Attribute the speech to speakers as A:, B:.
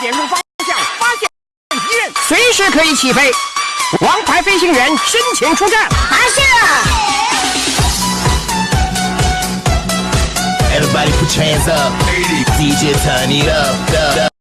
A: 点入方向，发现敌人，随时可以起飞。王牌飞行员申请出战，
B: 发射
C: ！Everybody put your hands up. DJ turn it up.